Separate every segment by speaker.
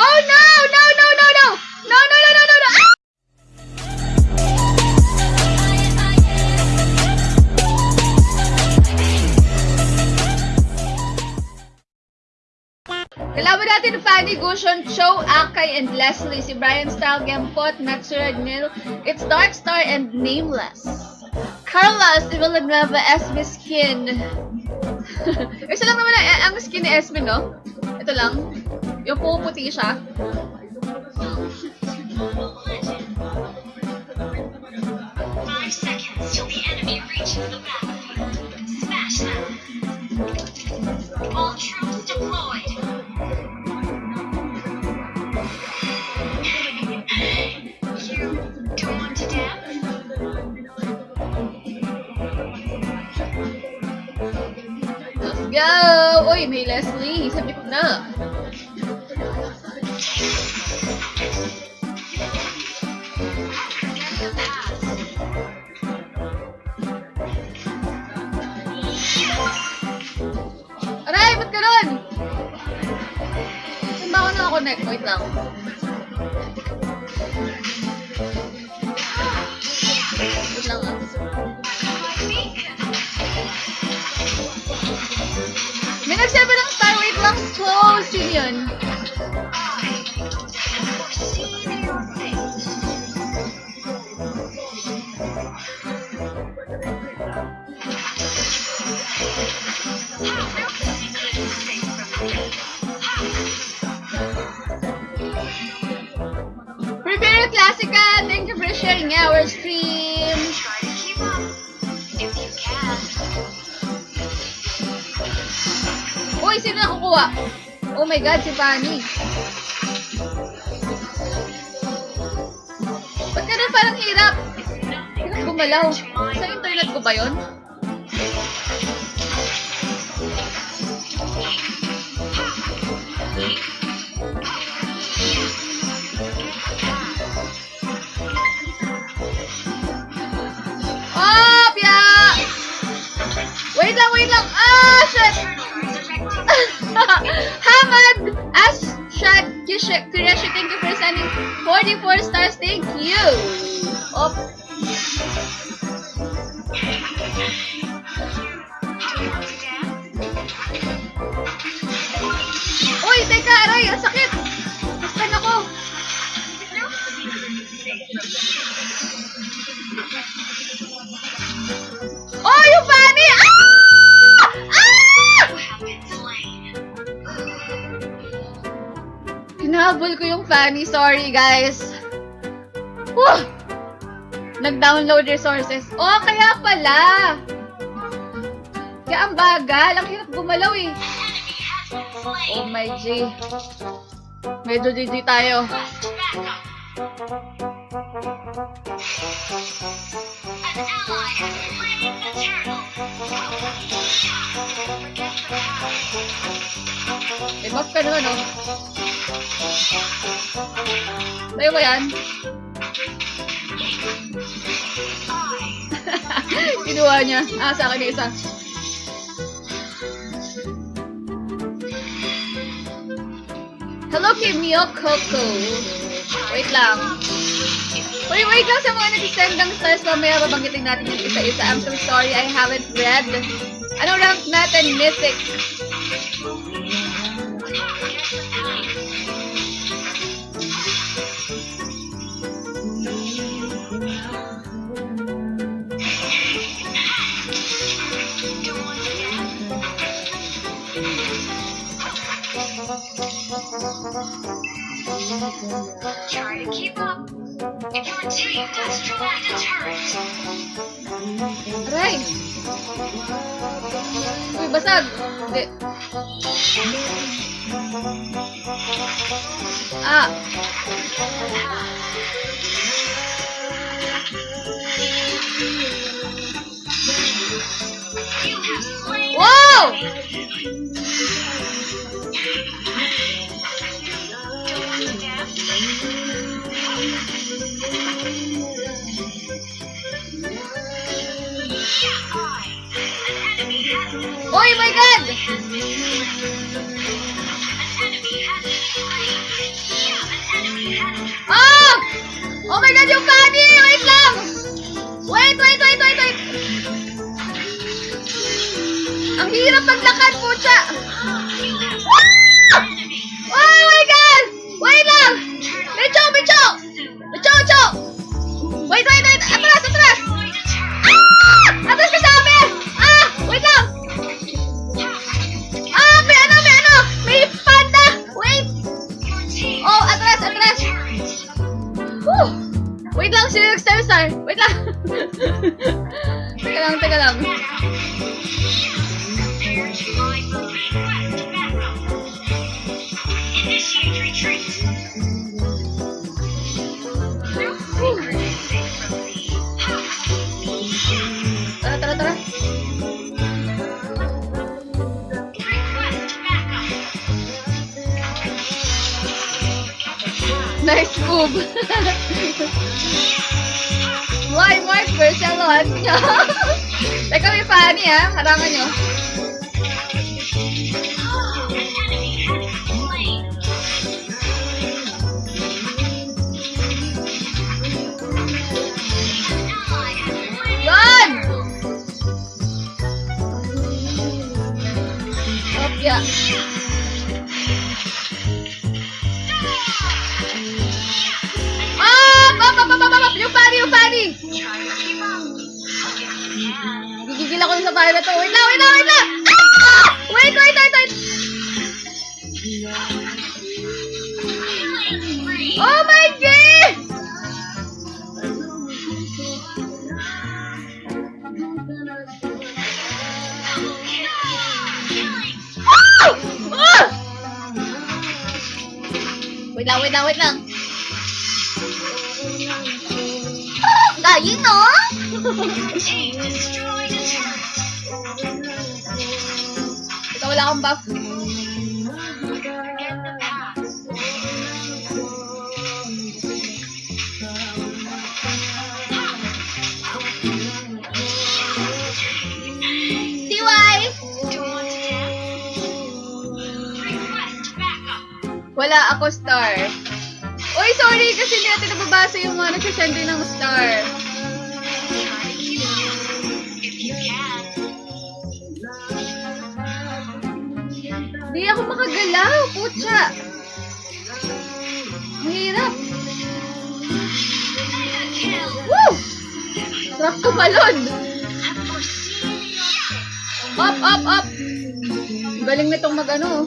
Speaker 1: Oh no! No, no, no, no! No, no, no, no, no, no! Ah! Kalaban natin Fanny Gushon, Cho Akay, and Leslie. Si Brian Style, Gempot, Matsura Nil, It's Dark Star, and Nameless. Carlos Villanueva, SB Skin. Isa lang naman ang, ang skin ni SB, no? Ito lang. Yung puputi siya.
Speaker 2: Five seconds till the enemy reaches the battlefield. Smash them. All troops deployed. you don't want to dance?
Speaker 1: Let's go! Uy, may Leslie. Sabi ko na. Aray, ba't ganun? Saan ba ako nakakonect? Wait lang. Oh my God, si Fanny. Ba't ganun parang hirap? Hirap gumalaw. Sa internet ko ba yun? Oh, Pia! Wait lang, wait lang. Ah, shit! Shad Kureshi, thank you for sending 44 stars. Thank you! Oh, uy, teka, aray, ang sakit! Nastan ako! Hinahabol ko yung Fanny. Sorry, guys. Whew! Nag-download resources. Oh, kaya pala. Kaya ang bagal. Ang hirap gumalaw eh. Oh my G. Medyo GG tayo. May buff ka naman, oh. Tayo ba yan? Kinuha niya. Ah, sa akin isa. Hello kay Mio Coco. Wait lang. Wait, wait lang sa mga nag-send ng stars. Mamaya babanggitin natin yung isa-isa. I'm so sorry, I haven't read. Ano rank natin? Mythic.
Speaker 2: Try to keep up. If your team destroy the turret,
Speaker 1: Aray! Uy, basag! Hindi. Ah!
Speaker 2: you have slain
Speaker 1: Wow! Lang! Oh my god, yung Fanny! Wait lang! Wait, wait, wait, wait, wait! Ang hirap maglakad, pucha! Ah! Star? Wait lang! teka lang, teka lang. Nice move. Why, Mark? Barcelona niya. Teka, may Fanny ha. Harangan nyo. Wait lang, wait lang! Ah! Wait, wait, wait, wait!
Speaker 2: Killing spree.
Speaker 1: Oh my God!
Speaker 2: Double kill. Killing
Speaker 1: Ah! Ah! Wait lang, wait lang, wait lang. Ah, Galing, no? Wala akong buff. Wala ako star. Uy, sorry kasi hindi natin nababasa yung mga nagsasend ng star. Putya. Mahirap. Woo! Sarap tumalon. Up, up, up. Galing nitong mag ano.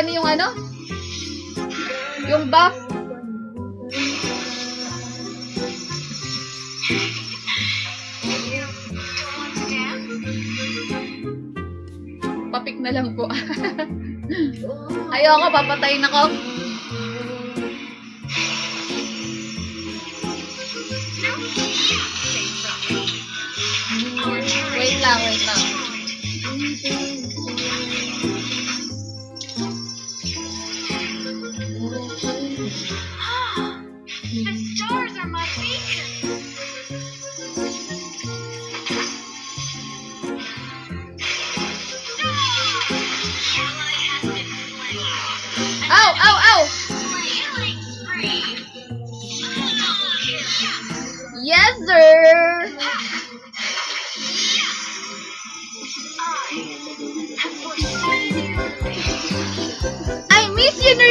Speaker 1: Fanny yung ano? Yung buff. Papik na lang po. Ayoko, papatayin ako. Wait lang, wait lang.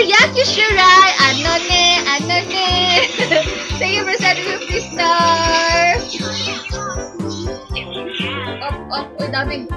Speaker 1: Miss you, Nuriaki Shirai! Ano ne, ano ne! Thank you for sending 50 stars!
Speaker 2: If you can.
Speaker 1: Up, up, uy, daming.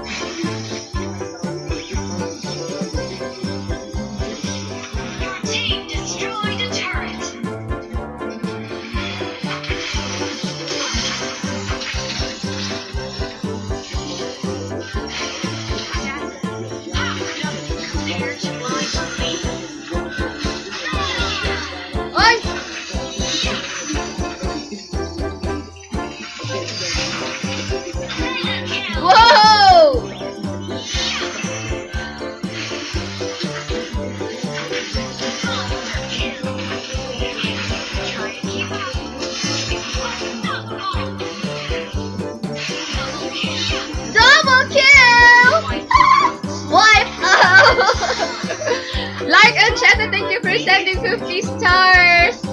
Speaker 2: For
Speaker 1: sending 50 stars.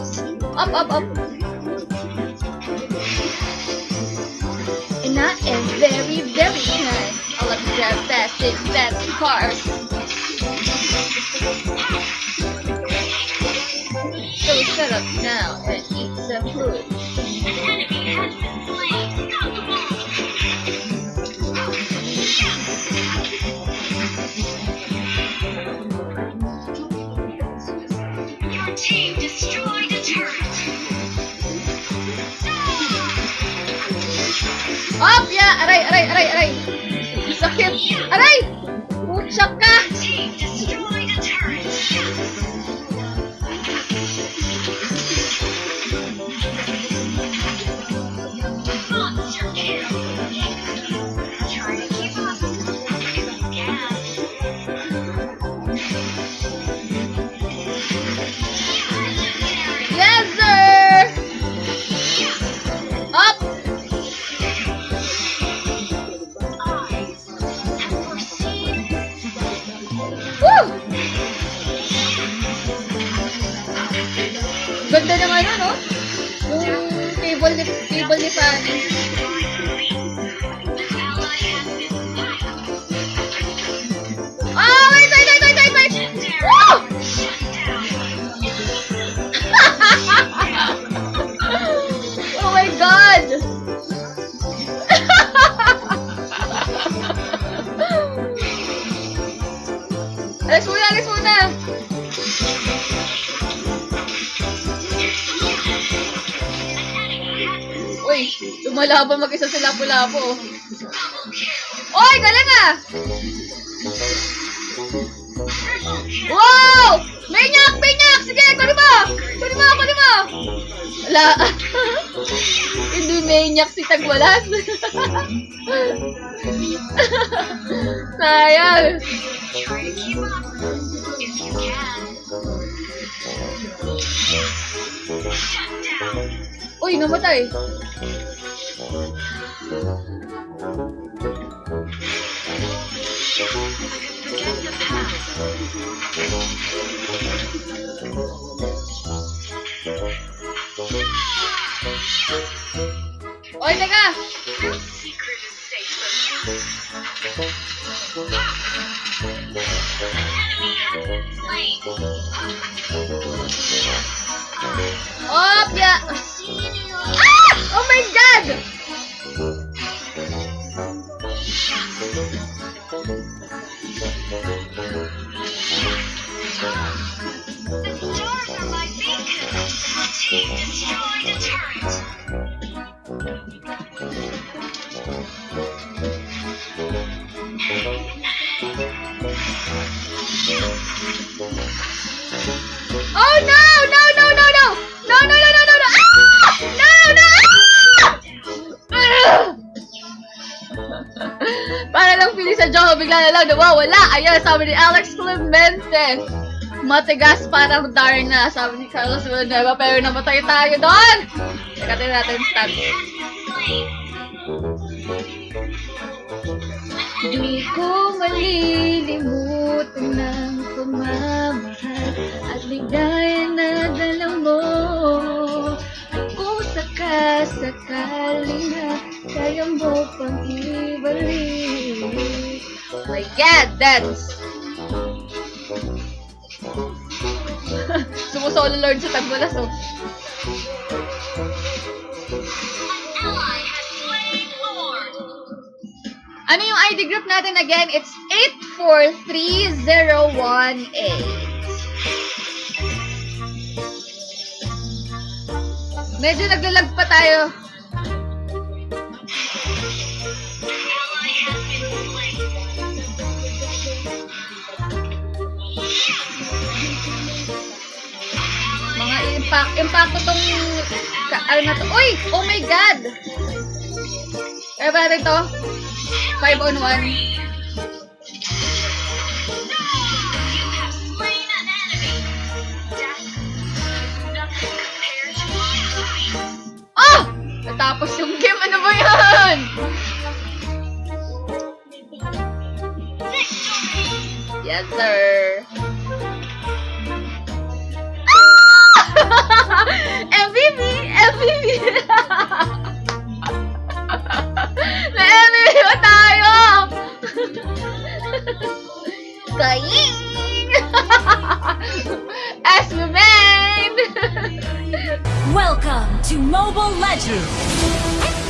Speaker 1: Up, up, up. And I am very, very kind. I love to drive fast in fast cars. So shut up now and eat some food. Up, yeah! Aray, aray, aray, aray! Sakit! Aray! Putsak ka! Lumalaban mag-isa sa lapo-lapo. Oy, galing ah! Wow! Minyak! Minyak! Sige, kunin mo! Kunin mo! Kunin mo! Wala. Hindi minyak si Tagwalas. Sayang.
Speaker 2: Shut down.
Speaker 1: Uy, namatay. Oy, teka!
Speaker 2: No Destroyed a turret.
Speaker 1: Oh no! No, no, no, no! No, no, no, no, no, no! Ah! No, no! Ah! Para lang pili sa Joho, bigla na lang nawawala. Ayan, sabi ni Alex Clemente. Matigas parang Darna, sabi ni Carlos Villanueva, pero namatay tayo doon! Teka, tingnan natin yung stats. Di ko malilimutan ng pamamahal at ligaya na dala mo. At kung sakasakali na kaya mo pang ibalik. My God, dance! Sumusolo Lord sa tagbulas, oh. Ano yung ID group natin again? It's 843018. Medyo naglalag pa tayo. Impact, impacto tong, ano na to. Uy! Oh my God! Kaya ba natin to? 5 on 1.
Speaker 2: You have slain an enemy. Death is nothing compared to my life.
Speaker 1: Oh! Natapos yung game. Ano ba yan? Yes, sir. Kaing! As made!
Speaker 3: Welcome to Mobile Legends!